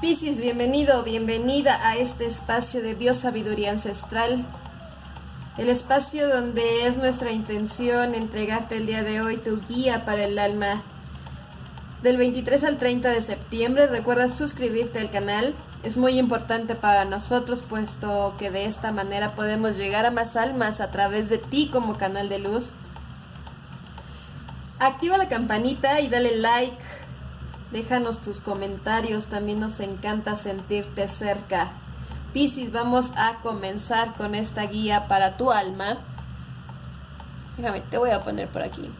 Piscis, bienvenido, bienvenida a este espacio de biosabiduría ancestral. El espacio donde es nuestra intención entregarte el día de hoy tu guía para el alma. Del 23 al 30 de septiembre, recuerda suscribirte al canal. Es muy importante para nosotros puesto que de esta manera podemos llegar a más almas a través de ti como canal de luz. Activa la campanita y dale like Déjanos tus comentarios, también nos encanta sentirte cerca. Piscis, vamos a comenzar con esta guía para tu alma. Déjame, te voy a poner por aquí.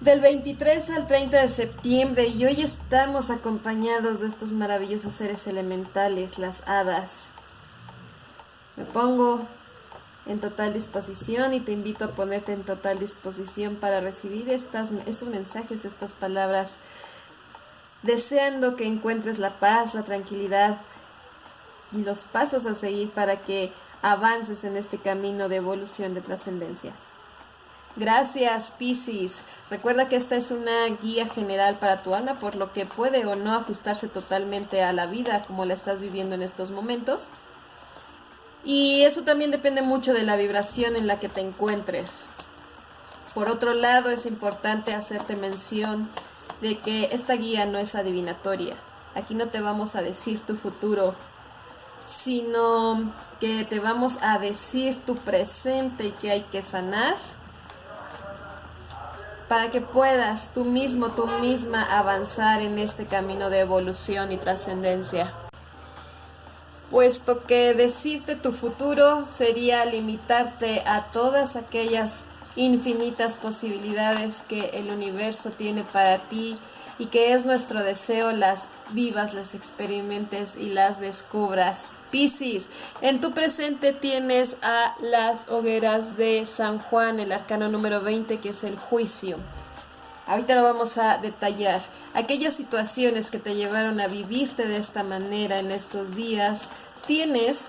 Del 23 al 30 de septiembre y hoy estamos acompañados de estos maravillosos seres elementales, las hadas. Me pongo en total disposición y te invito a ponerte en total disposición para recibir estos mensajes, estas palabras deseando que encuentres la paz, la tranquilidad y los pasos a seguir para que avances en este camino de evolución de trascendencia. Gracias, Piscis. Recuerda que esta es una guía general para tu alma, por lo que puede o no ajustarse totalmente a la vida como la estás viviendo en estos momentos. Y eso también depende mucho de la vibración en la que te encuentres. Por otro lado, es importante hacerte mención de que esta guía no es adivinatoria. Aquí no te vamos a decir tu futuro, sino que te vamos a decir tu presente y que hay que sanar para que puedas tú mismo, tú misma avanzar en este camino de evolución y trascendencia. Puesto que decirte tu futuro sería limitarte a todas aquellas infinitas posibilidades que el universo tiene para ti y que es nuestro deseo las vivas, las experimentes y las descubras. Piscis, en tu presente tienes a las hogueras de San Juan, el arcano número 20, que es el juicio. Ahorita lo vamos a detallar. Aquellas situaciones que te llevaron a vivirte de esta manera en estos días, tienes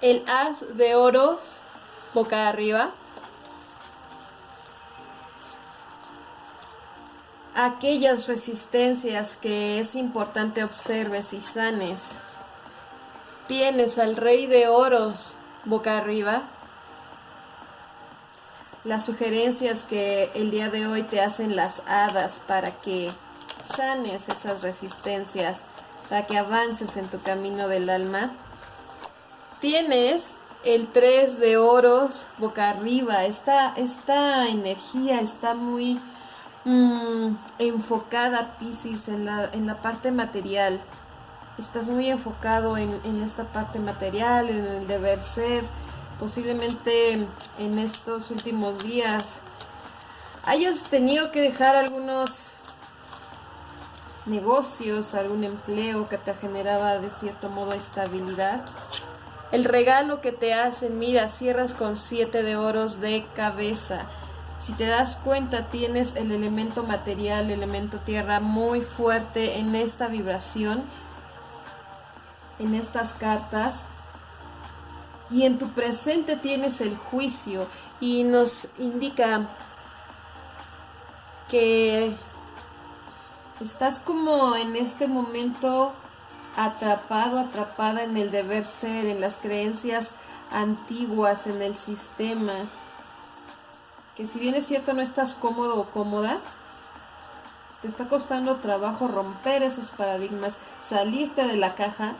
el as de oros boca arriba. Aquellas resistencias que es importante observes y sanes. Tienes al rey de oros boca arriba. Las sugerencias que el día de hoy te hacen las hadas para que sanes esas resistencias, para que avances en tu camino del alma. Tienes el 3 de oros boca arriba. Esta, esta energía está muy mm, enfocada, Pisces, en la, en la parte material. Estás muy enfocado en, en esta parte material, en el deber ser. Posiblemente en estos últimos días hayas tenido que dejar algunos negocios, algún empleo que te generaba de cierto modo estabilidad el regalo que te hacen, mira, cierras con siete de oros de cabeza. Si te das cuenta, tienes el elemento material, el elemento tierra muy fuerte en esta vibración, en estas cartas. Y en tu presente tienes el juicio y nos indica que estás como en este momento atrapado, atrapada en el deber ser, en las creencias antiguas, en el sistema, que si bien es cierto no estás cómodo o cómoda, te está costando trabajo romper esos paradigmas, salirte de la caja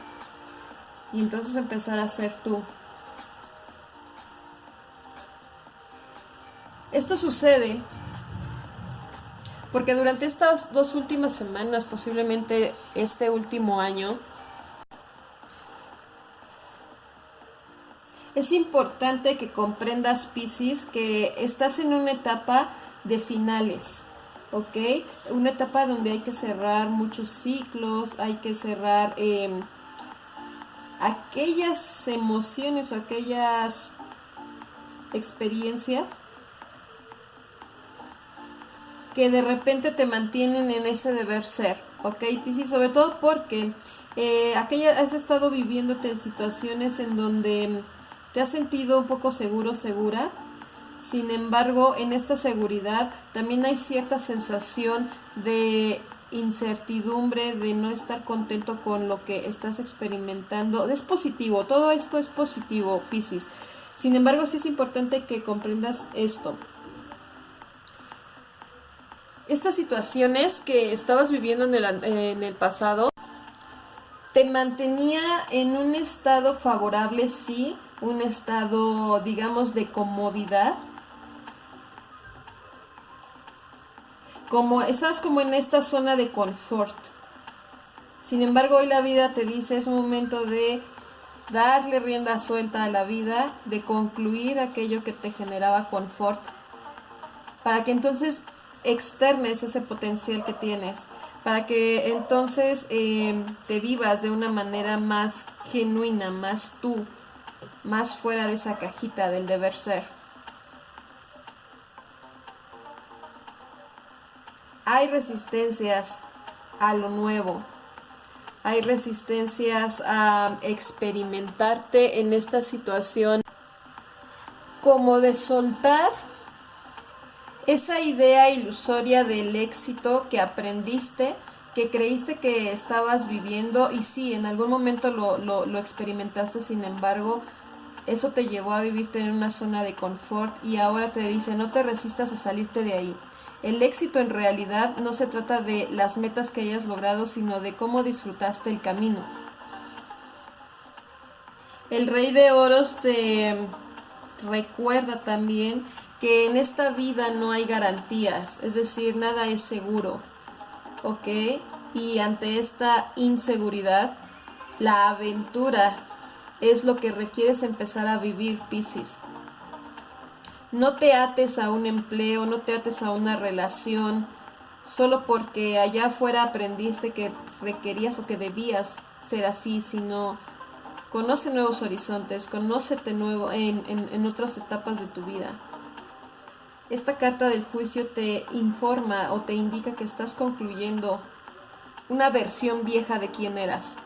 y entonces empezar a ser tú. Esto sucede porque durante estas dos últimas semanas, posiblemente este último año, es importante que comprendas, Pisces, que estás en una etapa de finales, ¿ok? Una etapa donde hay que cerrar muchos ciclos, hay que cerrar em, aquellas emociones o aquellas experiencias que de repente te mantienen en ese deber ser, ¿ok, Piscis? Sobre todo porque eh, aquella, has estado viviéndote en situaciones en donde te has sentido un poco seguro, segura. Sin embargo, en esta seguridad también hay cierta sensación de incertidumbre, de no estar contento con lo que estás experimentando. Es positivo, todo esto es positivo, Piscis. Sin embargo, sí es importante que comprendas esto. Estas situaciones que estabas viviendo en el, pasado te mantenía en un estado favorable, sí, un estado, digamos, de comodidad, como estás como en esta zona de confort. Sin embargo, hoy la vida te dice es un momento de darle rienda suelta a la vida, de concluir aquello que te generaba confort, para que entonces externes ese potencial que tienes, para que entonces eh, te vivas de una manera más genuina, más tú, más fuera de esa cajita del deber ser. hay resistencias a lo nuevo, hay resistencias a experimentarte en esta situación como de soltar esa idea ilusoria del éxito que aprendiste, que creíste que estabas viviendo y sí, en algún momento lo, lo experimentaste, sin embargo, eso te llevó a vivirte en una zona de confort y ahora te dice no te resistas a salirte de ahí. El éxito en realidad no se trata de las metas que hayas logrado, sino de cómo disfrutaste el camino. El rey de oros te recuerda también que en esta vida no hay garantías, es decir, nada es seguro, ¿ok? Y ante esta inseguridad, la aventura es lo que requieres empezar a vivir, Piscis. No te ates a un empleo, no te ates a una relación, solo porque allá afuera aprendiste que requerías o que debías ser así, sino conoce nuevos horizontes, conócete nuevo en, en otras etapas de tu vida. Esta carta del juicio te informa o te indica que estás concluyendo una versión vieja de quién eras.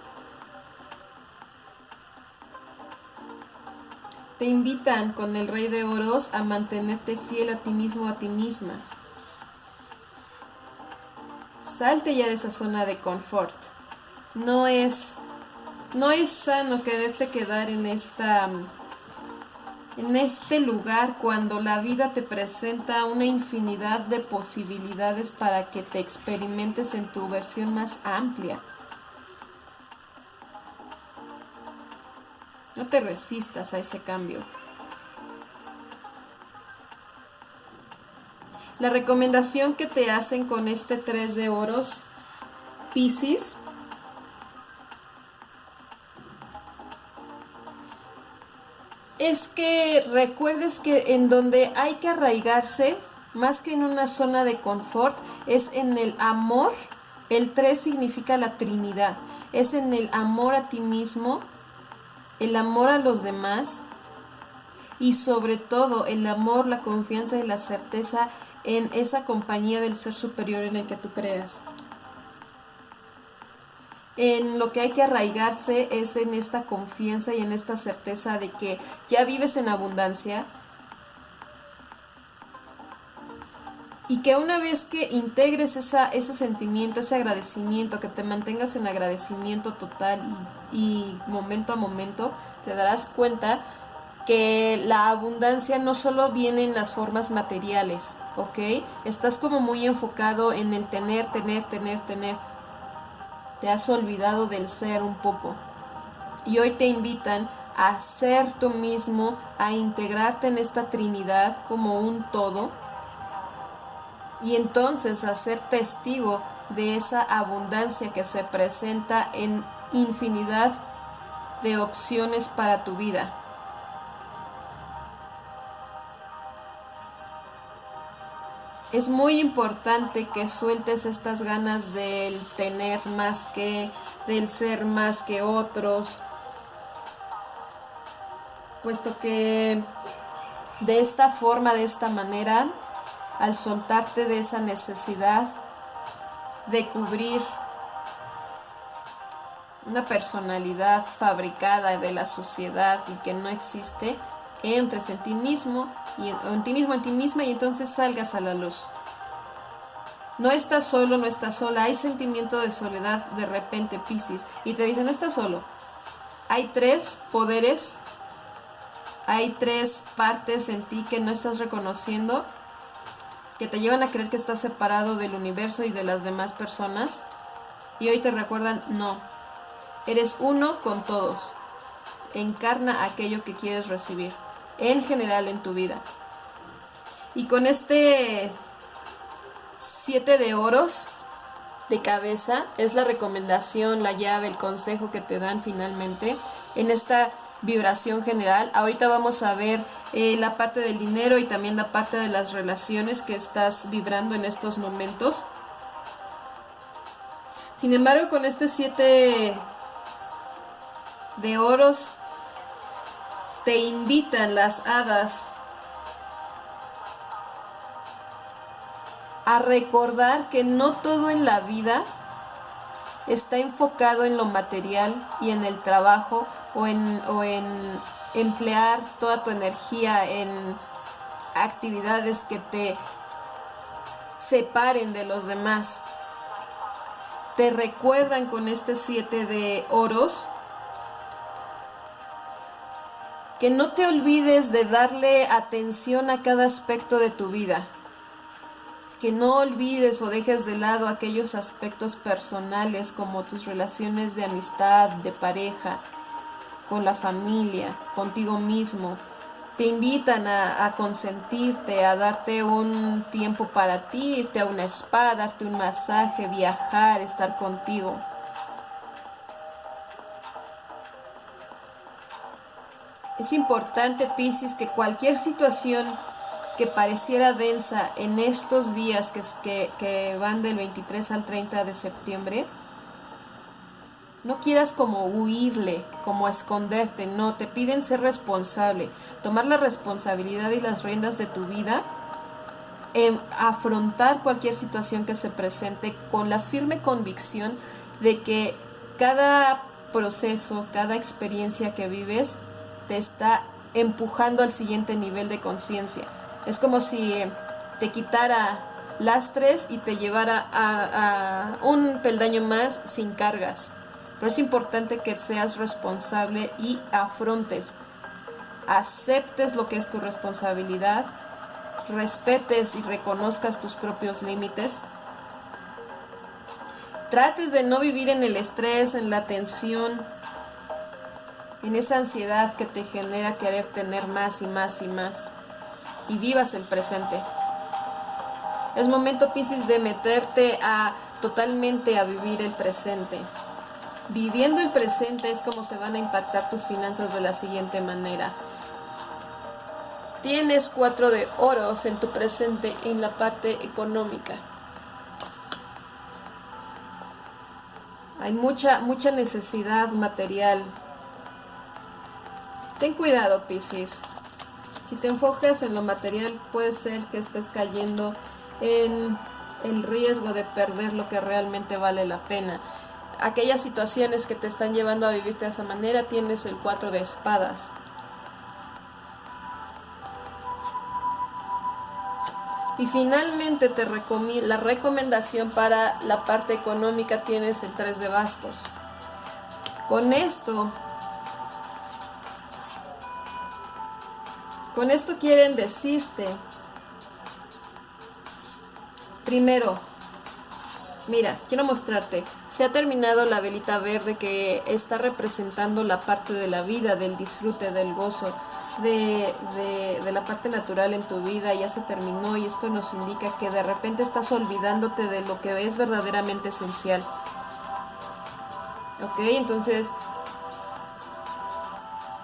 Te invitan con el rey de oros a mantenerte fiel a ti mismo, a ti misma. Salte ya de esa zona de confort. No es, no es sano quererte quedar en esta en este lugar cuando la vida te presenta una infinidad de posibilidades para que te experimentes en tu versión más amplia. No te resistas a ese cambio. La recomendación que te hacen con este 3 de oros, Pisces, es que recuerdes que en donde hay que arraigarse, más que en una zona de confort, es en el amor. El 3 significa la Trinidad. Es en el amor a ti mismo, el amor a los demás y sobre todo el amor, la confianza y la certeza en esa compañía del ser superior en el que tú creas. En lo que hay que arraigarse es en esta confianza y en esta certeza de que ya vives en abundancia, y que una vez que integres esa, ese sentimiento, ese agradecimiento, que te mantengas en agradecimiento total y, momento a momento, te darás cuenta que la abundancia no solo viene en las formas materiales, ¿ok? Estás como muy enfocado en el tener, tener, tener, tener. Te has olvidado del ser un poco. Y hoy te invitan a ser tú mismo, a integrarte en esta Trinidad como un todo y entonces a ser testigo de esa abundancia que se presenta en infinidad de opciones para tu vida. Es muy importante que sueltes estas ganas del tener más que, del ser más que otros, puesto que de esta forma, de esta manera, al soltarte de esa necesidad de cubrir una personalidad fabricada de la sociedad y que no existe, entres en ti mismo y en, ti mismo, en ti misma y entonces salgas a la luz. No estás solo, no estás sola. Hay sentimiento de soledad de repente, Piscis. Y te dicen, no estás solo. Hay tres poderes, hay tres partes en ti que no estás reconociendo, que te llevan a creer que estás separado del universo y de las demás personas. Y hoy te recuerdan, no, eres uno con todos. Encarna aquello que quieres recibir, en general en tu vida. Y con este siete de oros de cabeza es la recomendación, la llave, el consejo que te dan finalmente en esta vibración general. Ahorita vamos a ver eh, la parte del dinero y también la parte de las relaciones que estás vibrando en estos momentos. Sin embargo, con este siete de oros, te invitan las hadas a recordar que no todo en la vida está enfocado en lo material y en el trabajo o en, o en emplear toda tu energía en actividades que te separen de los demás. Te recuerdan con este siete de oros que no te olvides de darle atención a cada aspecto de tu vida que no olvides o dejes de lado aquellos aspectos personales como tus relaciones de amistad, de pareja, con la familia, contigo mismo. Te invitan a, consentirte, a darte un tiempo para ti, irte a una spa, darte un masaje, viajar, estar contigo. Es importante, Piscis, que cualquier situación que pareciera densa en estos días que, que, van del 23 al 30 de septiembre, no quieras como huirle, como esconderte, no, te piden ser responsable, tomar la responsabilidad y las riendas de tu vida, en afrontar cualquier situación que se presente con la firme convicción de que cada proceso, cada experiencia que vives te está empujando al siguiente nivel de conciencia es como si te quitara lastres y te llevara a, un peldaño más sin cargas. Pero es importante que seas responsable y afrontes, aceptes lo que es tu responsabilidad, respetes y reconozcas tus propios límites. Trates de no vivir en el estrés, en la tensión, en esa ansiedad que te genera querer tener más y más y más y vivas el presente. Es momento, Piscis, de meterte a totalmente a vivir el presente. Viviendo el presente es como se van a impactar tus finanzas de la siguiente manera. Tienes cuatro de oros en tu presente en la parte económica. Hay mucha, mucha necesidad material. Ten cuidado, Piscis. Si te enfocas en lo material, puede ser que estés cayendo en el riesgo de perder lo que realmente vale la pena. Aquellas situaciones que te están llevando a vivir de esa manera, tienes el cuatro de espadas. Y finalmente te la recomendación para la parte económica tienes el 3 de bastos. Con esto Con esto quieren decirte, primero, mira, quiero mostrarte, se ha terminado la velita verde que está representando la parte de la vida, del disfrute, del gozo, de, de, la parte natural en tu vida, ya se terminó y esto nos indica que de repente estás olvidándote de lo que es verdaderamente esencial. ¿Ok? Entonces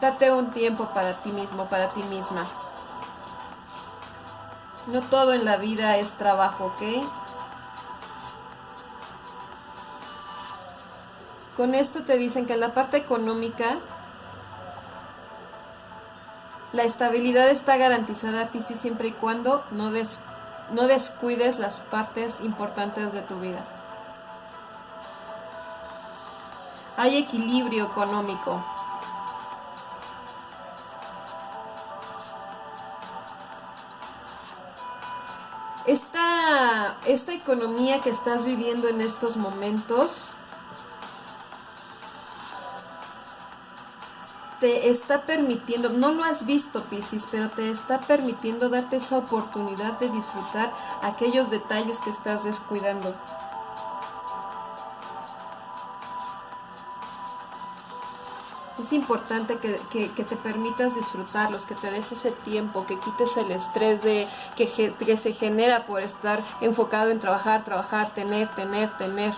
Date un tiempo para ti mismo, para ti misma. No todo en la vida es trabajo, ¿ok? Con esto te dicen que en la parte económica la estabilidad está garantizada, Piscis, siempre y cuando no, no descuides las partes importantes de tu vida. Hay equilibrio económico. Esta economía que estás viviendo en estos momentos te está permitiendo, no lo has visto Piscis, pero te está permitiendo darte esa oportunidad de disfrutar aquellos detalles que estás descuidando. Es importante que, te permitas disfrutarlos, que te des ese tiempo, que quites el estrés de que, que se genera por estar enfocado en trabajar, trabajar, tener, tener, tener.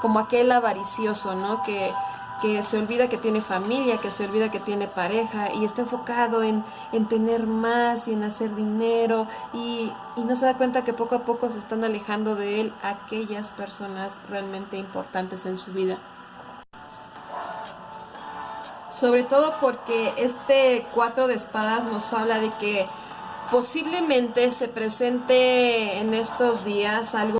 Como aquel avaricioso, ¿no? Que, que se olvida que tiene familia, que se olvida que tiene pareja y está enfocado en, tener más y en hacer dinero y, y, no se da cuenta que poco a poco se están alejando de él aquellas personas realmente importantes en su vida. Sobre todo porque este cuatro de espadas nos habla de que posiblemente se presente en estos días algo